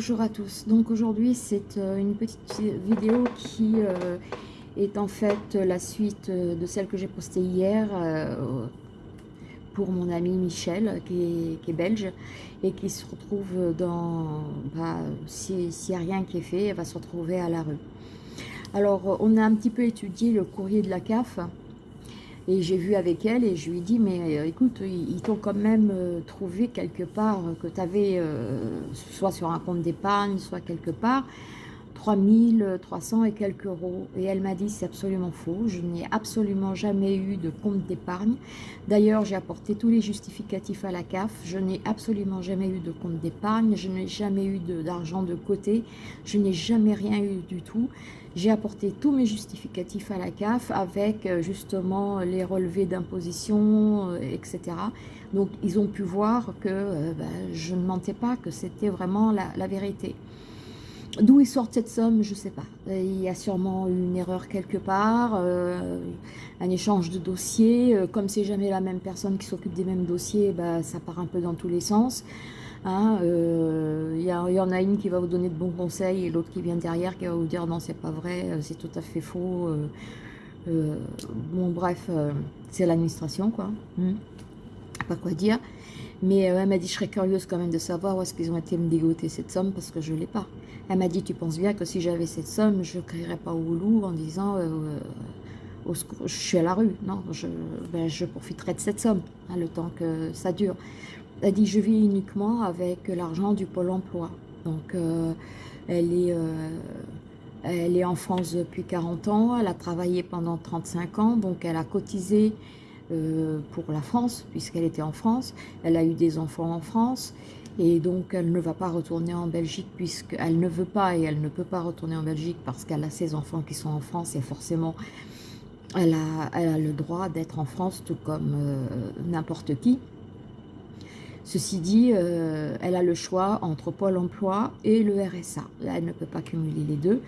bonjour à tous. Donc aujourd'hui c'est euh, une petite vidéo qui euh, est en fait la suite euh, de celle que j'ai postée hier pour mon ami Michel qui est, belge et qui se retrouve dans... Bah, S'il n'y a rien qui est fait, elle va se retrouver à la rue. Alors on a un petit peu étudié le courrier de la CAF et j'ai vu avec elle et je lui ai dit, mais euh, écoute, ils, t'ont quand même euh, trouvé quelque part que tu avais, euh, soit sur un compte d'épargne, soit quelque part, 3300 et quelques euros. Et elle m'a dit, c'est absolument faux, je n'ai absolument jamais eu de compte d'épargne. D'ailleurs, j'ai apporté tous les justificatifs à la CAF, je n'ai absolument jamais eu de compte d'épargne, je n'ai jamais eu d'argent de, côté, je n'ai jamais rien eu du tout. J'ai apporté tous mes justificatifs à la CAF avec euh, justement les relevés d'imposition, euh, etc. Donc, ils ont pu voir que euh, ben, je ne mentais pas, que c'était vraiment la vérité. D'où ils sortent cette somme, je ne sais pas. Il y a sûrement une erreur quelque part, euh, un échange de dossiers. Euh, comme c'est jamais la même personne qui s'occupe des mêmes dossiers, bah, ça part un peu dans tous les sens. Hein. Euh, il y, en a une qui va vous donner de bons conseils et l'autre qui vient derrière qui va vous dire non, c'est pas vrai, c'est tout à fait faux. bon, bref, c'est l'administration, quoi. Hmm. Pas quoi dire. Mais euh, elle m'a dit, je serais curieuse quand même de savoir où est-ce qu'ils ont été me dégoter cette somme parce que je ne l'ai pas. Elle m'a dit, tu penses bien que si j'avais cette somme, je ne crierais pas au loup en disant, euh, euh, je suis à la rue. Non, je, ben, profiterai de cette somme, hein, le temps que ça dure. Elle dit, je vis uniquement avec l'argent du Pôle emploi. Donc, elle est... elle est en France depuis 40 ans, elle a travaillé pendant 35 ans, donc elle a cotisé euh, pour la France, puisqu'elle était en France. Elle a eu des enfants en France. Et donc, elle ne va pas retourner en Belgique puisqu'elle ne veut pas et elle ne peut pas retourner en Belgique parce qu'elle a ses enfants qui sont en France et forcément, elle a, elle a le droit d'être en France tout comme euh, n'importe qui. Ceci dit, euh, elle a le choix entre Pôle emploi et le RSA. Elle ne peut pas cumuler les deux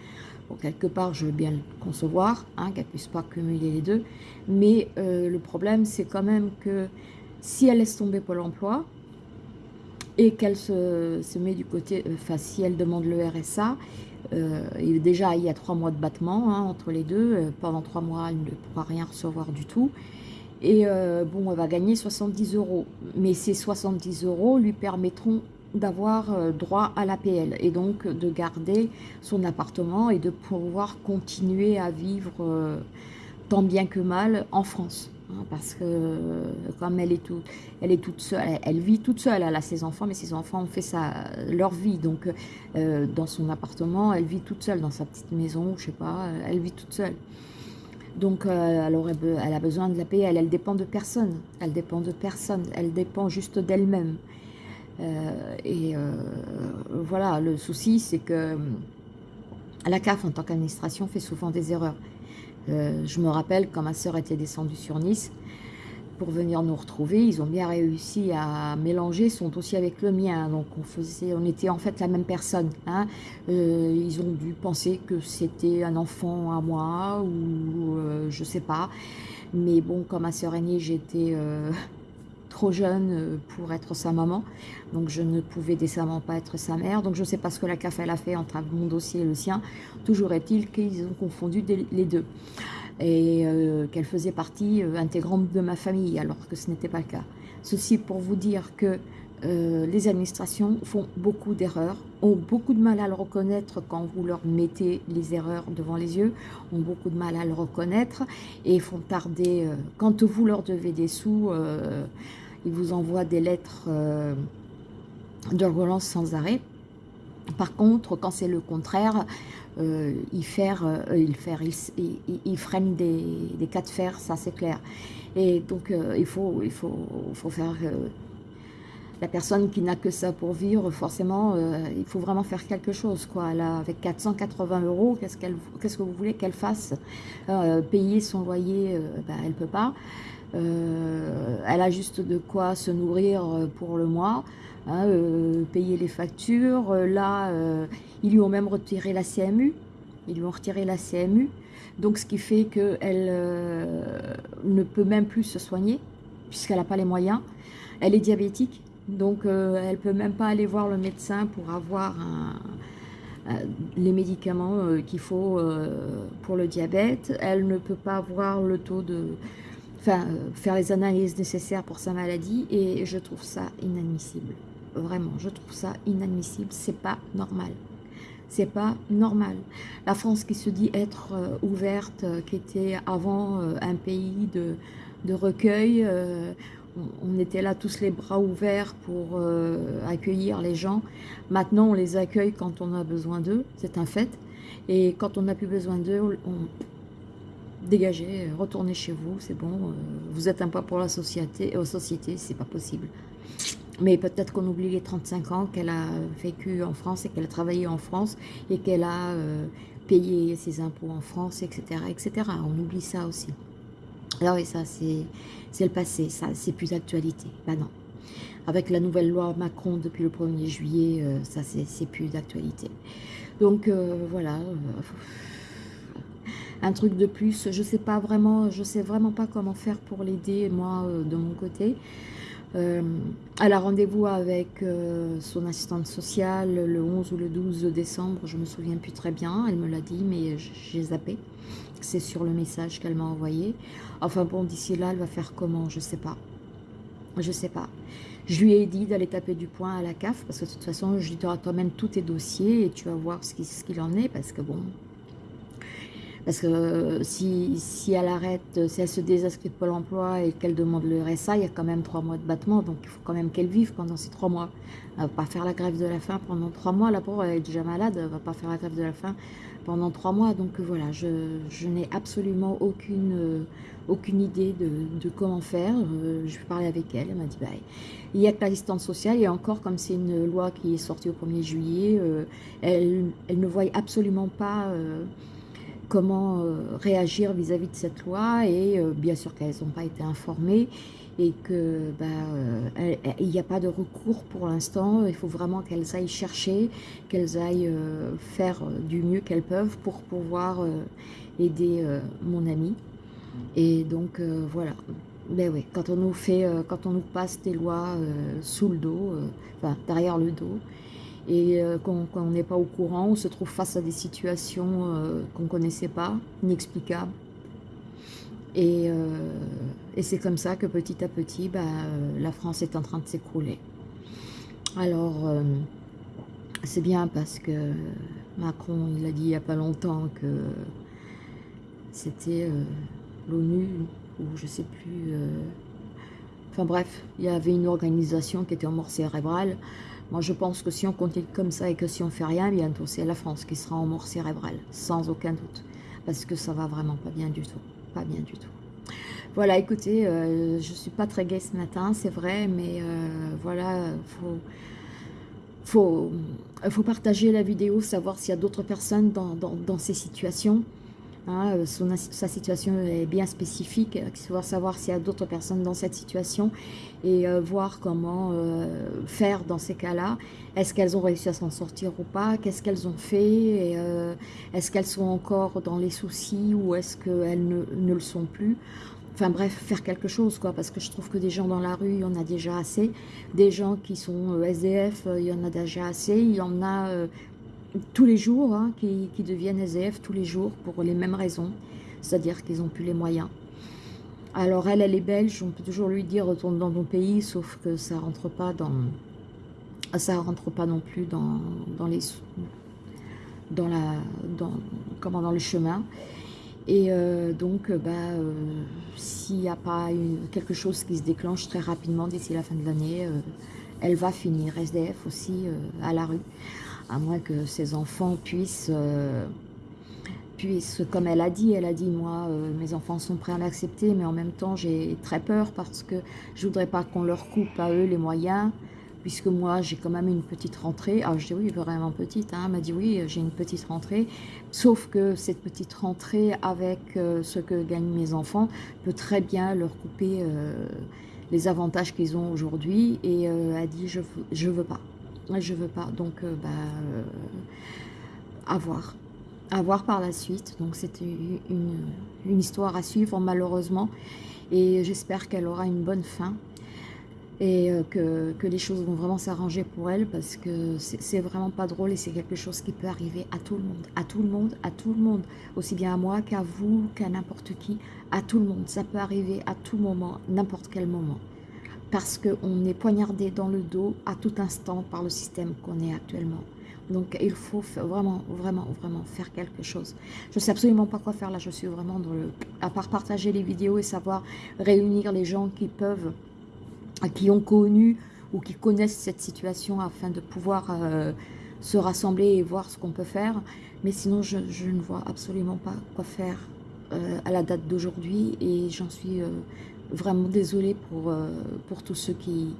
quelque part, je veux bien le concevoir, hein, qu'elle ne puisse pas cumuler les deux. Mais euh, le problème, c'est quand même que si elle laisse tomber Pôle emploi et qu'elle se, met du côté, euh, enfin, si elle demande le RSA, euh, et déjà, il y a trois mois de battement hein, entre les deux. pendant trois mois, elle ne pourra rien recevoir du tout. Et bon, elle va gagner 70 euros. Mais ces 70 euros lui permettront d'avoir euh, droit à l'APL et donc de garder son appartement et de pouvoir continuer à vivre euh, tant bien que mal en France. Hein, parce que euh, comme elle est, elle est toute seule, elle, vit toute seule, elle a ses enfants, mais ses enfants ont fait sa, leur vie. Donc dans son appartement, elle vit toute seule, dans sa petite maison, je sais pas, elle vit toute seule. Donc, elle, elle a besoin de l'APL, elle dépend de personne, elle dépend de personne, elle dépend juste d'elle-même. Euh, et euh, voilà, le souci, c'est que euh, la CAF, en tant qu'administration, fait souvent des erreurs. je me rappelle quand ma sœur était descendue sur Nice, pour venir nous retrouver, ils ont bien réussi à mélanger son dossier avec le mien. Donc on faisait, on était en fait la même personne. Hein. ils ont dû penser que c'était un enfant à moi ou je sais pas. Mais bon, comme ma sœur aînée, j'étais trop jeune euh, pour être sa maman, donc je ne pouvais décemment pas être sa mère, donc je ne sais pas ce que la CAF elle a fait entre mon dossier et le sien, toujours est-il qu'ils ont confondu les deux, et euh, qu'elle faisait partie euh, intégrante de ma famille, alors que ce n'était pas le cas. Ceci pour vous dire que les administrations font beaucoup d'erreurs, ont beaucoup de mal à le reconnaître quand vous leur mettez les erreurs devant les yeux, ont beaucoup de mal à le reconnaître et font tarder, quand vous leur devez des sous, il vous envoie des lettres euh, de relance sans arrêt. Par contre, quand c'est le contraire, euh, euh, il, il, il, freine des, des, cas de fer, ça c'est clair. Et donc il, faut, faire... la personne qui n'a que ça pour vivre, forcément, il faut vraiment faire quelque chose. Quoi. Avec 480 euros, qu'est-ce qu'est-ce que vous voulez qu'elle fasse? Payer son loyer, ben, elle ne peut pas. Euh, elle a juste de quoi se nourrir euh, pour le mois, hein, euh, payer les factures. Là, ils lui ont même retiré la CMU. Ils lui ont retiré la CMU. Donc, ce qui fait qu'elle ne peut même plus se soigner, puisqu'elle n'a pas les moyens. Elle est diabétique. Donc, elle ne peut même pas aller voir le médecin pour avoir les médicaments qu'il faut pour le diabète. Elle ne peut pas avoir le taux de... Enfin, faire les analyses nécessaires pour sa maladie. Et je trouve ça inadmissible. Vraiment, je trouve ça inadmissible. C'est pas normal c'est pas normal. La France qui se dit être euh, ouverte, euh, qui était avant euh, un pays de, de recueil, on était là tous les bras ouverts pour accueillir les gens. Maintenant, on les accueille quand on a besoin d'eux, c'est un fait. Et quand on n'a plus besoin d'eux, on dégagez, retournez chez vous, c'est bon. vous êtes un poids pour la société, aux sociétés, c'est pas possible. Mais peut-être qu'on oublie les 35 ans qu'elle a vécu en France et qu'elle a travaillé en France et qu'elle a euh, payé ses impôts en France, etc., etc. On oublie ça aussi. Alors oui, ça c'est le passé, ça c'est plus d'actualité. Ben non. Avec la nouvelle loi Macron depuis le 1er juillet, euh, ça c'est plus d'actualité. Donc euh, voilà, un truc de plus. Je sais pas vraiment, je sais vraiment pas comment faire pour l'aider moi de mon côté. Euh, elle a rendez-vous avec euh, son assistante sociale le 11 ou le 12 décembre, je me souviens plus très bien, elle me l'a dit, mais j'ai zappé. C'est sur le message qu'elle m'a envoyé. Enfin bon, d'ici là, elle va faire comment Je sais pas. Je sais pas. Je lui ai dit d'aller taper du poing à la CAF, parce que de toute façon, je lui dirai toi-même tous tes dossiers et tu vas voir ce qu'il en est, parce que bon, parce que euh, si, si, elle arrête, si elle se désinscrit de Pôle emploi et qu'elle demande le RSA, il y a quand même trois mois de battement, donc il faut quand même qu'elle vive pendant ces trois mois. Elle ne va pas faire la grève de la faim pendant trois mois, la pauvre elle est déjà malade, elle ne va pas faire la grève de la faim pendant trois mois. Donc euh, voilà, je, je n'ai absolument aucune, euh, aucune idée de, comment faire. je vais parler avec elle, elle m'a dit, bah, il y a que l'assistance sociale, et encore comme c'est une loi qui est sortie au 1er juillet, elle, elle, ne voit absolument pas comment euh, réagir vis-à-vis de cette loi et euh, bien sûr qu'elles n'ont pas été informées et que bah, euh, n'y a pas de recours pour l'instant, il faut vraiment qu'elles aillent chercher, qu'elles aillent faire du mieux qu'elles peuvent pour pouvoir aider mon ami. Et donc voilà, ben oui, quand on nous fait, quand on nous passe des lois sous le dos, enfin derrière le dos, et euh, qu'on n'est pas au courant, on se trouve face à des situations euh, qu'on ne connaissait pas, inexplicables. Et, euh, et c'est comme ça que petit à petit, bah, la France est en train de s'écrouler. Alors, c'est bien parce que Macron, il a dit il n'y a pas longtemps que c'était l'ONU, ou je ne sais plus... enfin bref, il y avait une organisation qui était en mort cérébrale, moi, je pense que si on continue comme ça et que si on fait rien, bientôt, c'est la France qui sera en mort cérébrale, sans aucun doute. Parce que ça va vraiment pas bien du tout. Pas bien du tout. Voilà, écoutez, euh, je suis pas très gaie ce matin, c'est vrai, mais euh, voilà, faut, faut, faut partager la vidéo, savoir s'il y a d'autres personnes dans ces situations. Hein, euh, sa situation est bien spécifique, il faut savoir s'il y a d'autres personnes dans cette situation et euh, voir comment euh, faire dans ces cas-là. Est-ce qu'elles ont réussi à s'en sortir ou pas? Qu'est-ce qu'elles ont fait? Est-ce qu'elles sont encore dans les soucis ou est-ce qu'elles ne, ne, le sont plus? Enfin bref, faire quelque chose, quoi, parce que je trouve que des gens dans la rue, il y en a déjà assez. Des gens qui sont SDF, il y en a déjà assez. Il y en a tous les jours, hein, qui, deviennent SDF tous les jours pour les mêmes raisons, c'est-à-dire qu'ils n'ont plus les moyens. Alors elle, elle est belge, on peut toujours lui dire retourne dans ton pays, sauf que ça rentre pas dans, ça rentre pas non plus dans, dans les, dans la, dans, comment dans le chemin. Et euh, donc, bah, euh, s'il n'y a pas quelque chose qui se déclenche très rapidement d'ici la fin de l'année, euh, elle va finir SDF aussi à la rue à moins que ses enfants puissent, euh, puissent, comme elle a dit, elle a dit, moi, euh, mes enfants sont prêts à l'accepter, mais en même temps, j'ai très peur parce que je voudrais pas qu'on leur coupe à eux les moyens, puisque moi, j'ai quand même une petite rentrée. Ah, je dis oui, vraiment petite, hein. elle m'a dit oui, j'ai une petite rentrée, sauf que cette petite rentrée, avec euh, ce que gagnent mes enfants, peut très bien leur couper les avantages qu'ils ont aujourd'hui, et elle a dit, je, je veux pas je veux pas. Donc, euh, bah, euh, à voir. À voir par la suite. Donc, c'était une, une, histoire à suivre, malheureusement. Et j'espère qu'elle aura une bonne fin. et euh, que, que, les choses vont vraiment s'arranger pour elle parce que c'est vraiment pas drôle et c'est quelque chose qui peut arriver à tout le monde, à tout le monde, à tout le monde, aussi bien à moi qu'à vous, qu'à n'importe qui, à tout le monde. Ça peut arriver à tout moment, n'importe quel moment. Parce qu'on est poignardé dans le dos à tout instant par le système qu'on est actuellement. Donc il faut vraiment, vraiment, vraiment faire quelque chose. Je ne sais absolument pas quoi faire là, je suis vraiment dans le... À part partager les vidéos et savoir réunir les gens qui peuvent qui ont connu ou qui connaissent cette situation afin de pouvoir euh, se rassembler et voir ce qu'on peut faire. Mais sinon, je, ne vois absolument pas quoi faire euh, à la date d'aujourd'hui et j'en suis euh, vraiment désolée pour, pour tous ceux qui,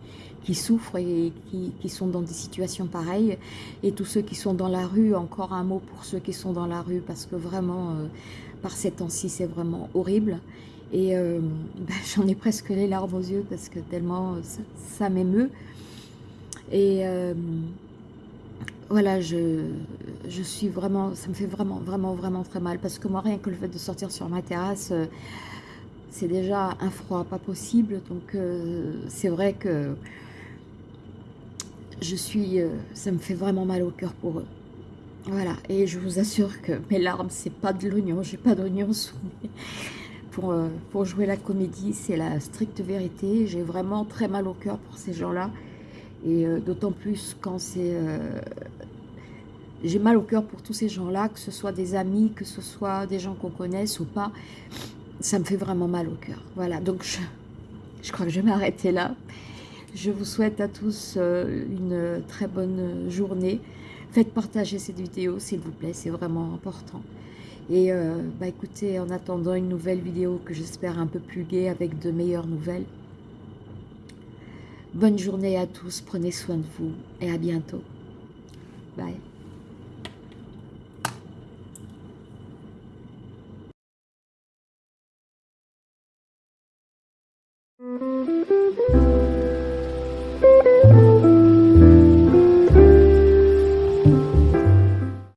qui souffrent et qui, qui, sont dans des situations pareilles et tous ceux qui sont dans la rue, encore un mot pour ceux qui sont dans la rue parce que vraiment, par ces temps-ci, c'est vraiment horrible. Et euh, ben, j'en ai presque les larmes aux yeux parce que tellement ça, m'émeut. Et euh, voilà, je, je suis vraiment, ça me fait vraiment, vraiment, vraiment très mal. Parce que moi, rien que le fait de sortir sur ma terrasse, euh, c'est déjà un froid pas possible. Donc c'est vrai que je suis, ça me fait vraiment mal au cœur pour eux. Voilà, et je vous assure que mes larmes, c'est pas de l'oignon, j'ai pas d'oignon sous euh, pour, jouer la comédie, c'est la stricte vérité. J'ai vraiment très mal au cœur pour ces gens-là. Et euh, d'autant plus quand c'est... Euh, j'ai mal au cœur pour tous ces gens-là, que ce soit des amis, que ce soit des gens qu'on connaisse ou pas. Ça me fait vraiment mal au cœur. Voilà, donc je, je crois que je vais m'arrêter là. Je vous souhaite à tous une très bonne journée. Faites partager cette vidéo, s'il vous plaît, c'est vraiment important. Et euh, bah écoutez, en attendant une nouvelle vidéo que j'espère un peu plus gaie avec de meilleures nouvelles, bonne journée à tous, prenez soin de vous et à bientôt. Bye.